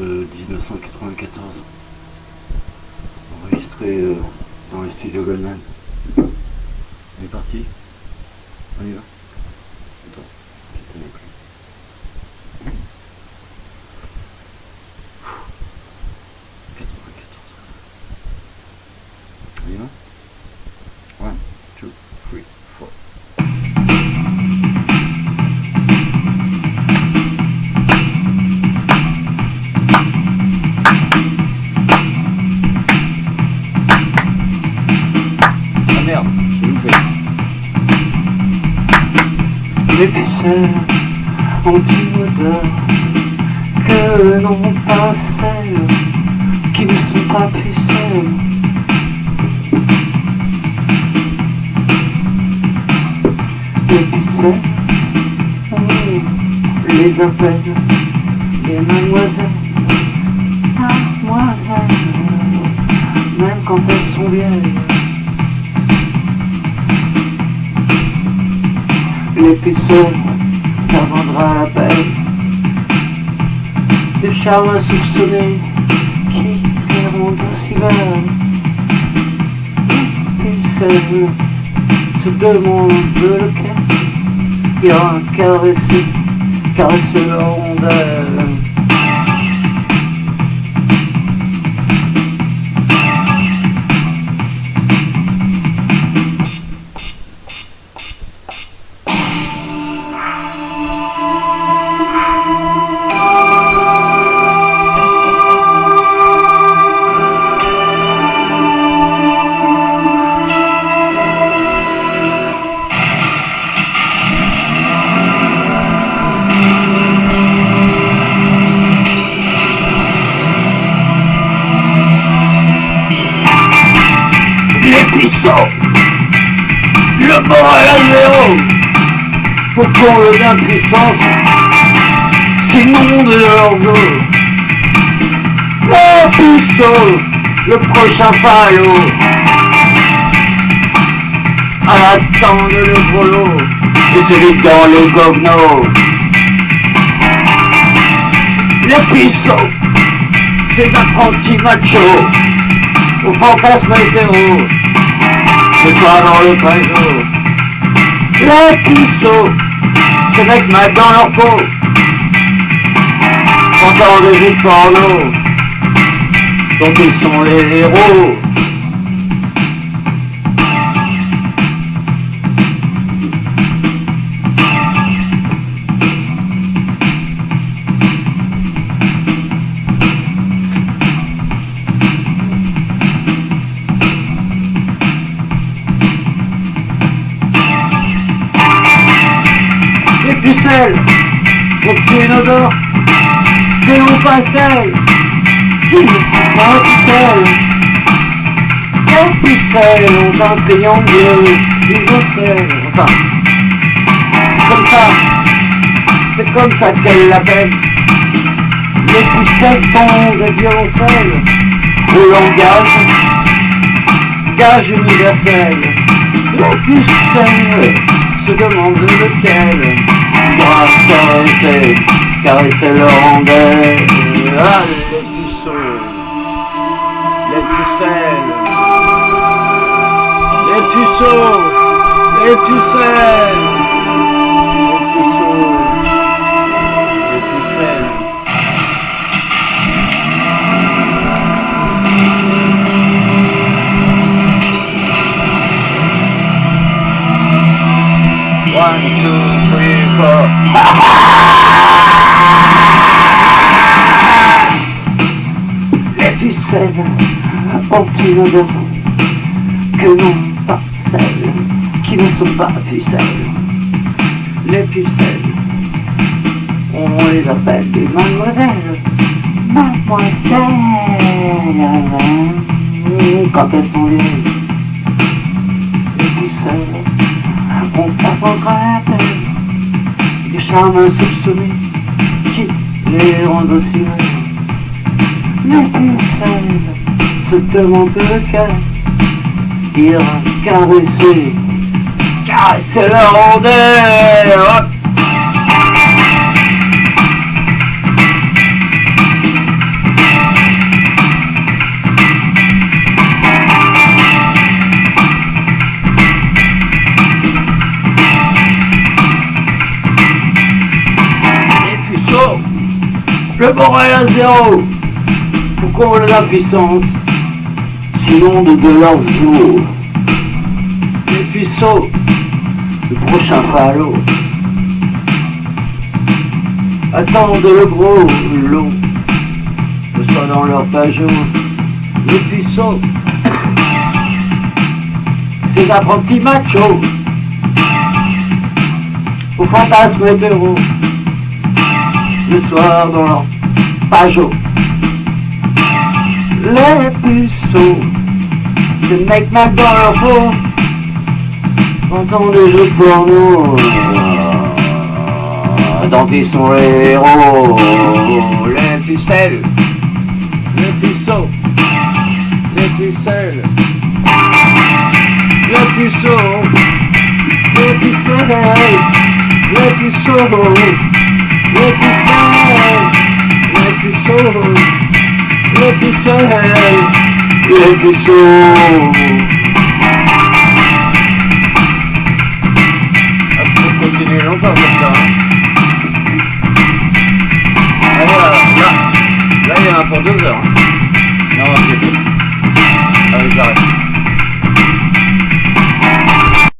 1994, enregistré euh, dans les studios Goldman. On est parti? On y va? Les pucelles ont une odeur que n'ont pas celles qui ne sont pas pucelles. Les pucelles, on les appelle les mademoiselles, mademoiselles, même quand elles sont vieilles. Les pucelles, ça vendra la peine Des charmes insoupçonnés qui riront d'aussi belle. Les pucelles se demandent lequel ira caresser, caresser leur rondelle. Puissants, le moral à zéro, pour qu'on d'impuissance, sinon de leurs os. Le puceau, le prochain falot, à l'attente le polo, et celui dans le gogno. Les puceaux, ces apprentis machos, au fantasme hétéro, ce soir dans le trésor. Les puceaux, ces mecs mal dans leur peau, entendent des vies porno, dont ils sont les héros. Ont une odeur que l'on pas celle qui ne sont pas pucelles ont un triangle isocèle. Enfin, comme ça, c'est comme ça qu'elle l'appelle. Les pucelles sont des violoncelles au langage, gage universel. Les pucelles se demandent lequel doit caresser, caresser leur rondelle. Ah, les puceaux, les pucelles, les puceaux, les pucelles, les puceaux, les pucelles. One, two, three, four. Les pucelles ont une odeur que non pas celles qui ne sont pas pucelles. Les pucelles, on les appelle des mademoiselles. Mademoiselles, quand elles sont vieilles. Les pucelles on t'apprendra des charmes insoupçonnés qui les rendent aussi belles. Les pucelles se demandent lequel ira caresser, caresser leur rondelle. Le est à zéro. Pourquoi la puissance Sinon de, leurs eaux. Les puceaux, le prochain phalo. Attendent le gros lot. Que soit dans leur pajot. Les puceaux. Ces apprentis machos. Au fantasme hétéro. Le soir dans leur pajot. Les puceaux. Ces mecs mal dans leur peau. Entendent des jeux porno. Dans qui sont les héros? Les pucelles. Les puceaux. Les pucelles. Les puceaux. Les pucelles. Les puceaux. Les pucelles il est du soleil, il est du chaud. Ah, on continue longtemps comme ça. Allez, là, là, là, il y en a pour deux heures. Hein. Non, on va plus. Allez, j'arrête.